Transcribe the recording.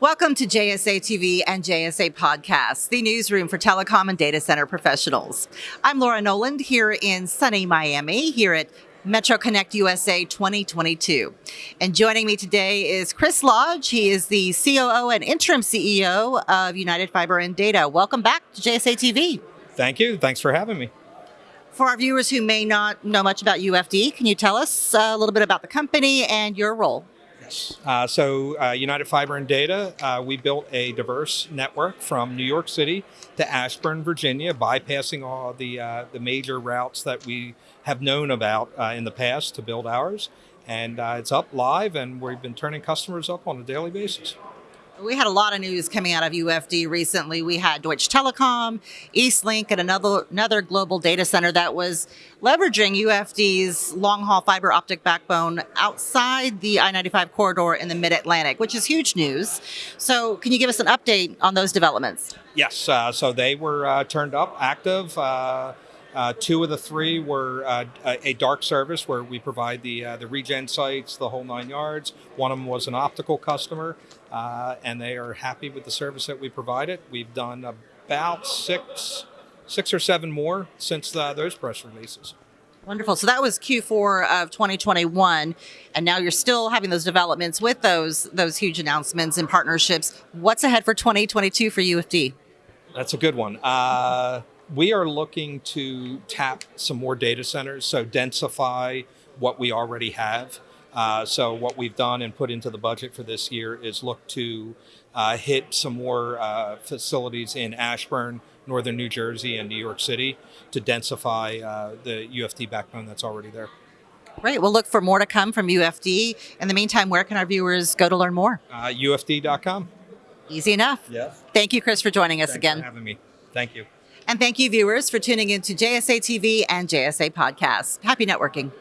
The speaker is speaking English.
Welcome to JSA TV and JSA Podcasts, the newsroom for telecom and data center professionals. I'm Laura Noland here in sunny Miami, here at Metro Connect USA 2022. And joining me today is Chris Lodge. He is the COO and interim CEO of United Fiber and Data. Welcome back to JSA TV. Thank you. Thanks for having me. For our viewers who may not know much about UFD, can you tell us uh, a little bit about the company and your role? Uh, so, uh, United Fiber and Data, uh, we built a diverse network from New York City to Ashburn, Virginia, bypassing all the uh, the major routes that we have known about uh, in the past to build ours. And uh, it's up live, and we've been turning customers up on a daily basis. We had a lot of news coming out of UFD recently. We had Deutsche Telekom, Eastlink, and another another global data center that was leveraging UFD's long haul fiber optic backbone outside the I 95 corridor in the mid Atlantic, which is huge news. So, can you give us an update on those developments? Yes, uh, so they were uh, turned up, active. Uh, uh, two of the three were uh, a dark service where we provide the uh, the regen sites, the whole nine yards. One of them was an optical customer, uh, and they are happy with the service that we provided. We've done about six, six or seven more since uh, those press releases. Wonderful. So that was Q4 of 2021, and now you're still having those developments with those those huge announcements and partnerships. What's ahead for 2022 for UFD? That's a good one. Uh, we are looking to tap some more data centers, so densify what we already have. Uh, so what we've done and put into the budget for this year is look to uh, hit some more uh, facilities in Ashburn, northern New Jersey, and New York City to densify uh, the UFD backbone that's already there. Great. We'll look for more to come from UFD. In the meantime, where can our viewers go to learn more? UFD.com. Easy enough. Yes. Thank you, Chris, for joining us Thanks again. for having me. Thank you. And thank you, viewers, for tuning in to JSA TV and JSA Podcasts. Happy networking.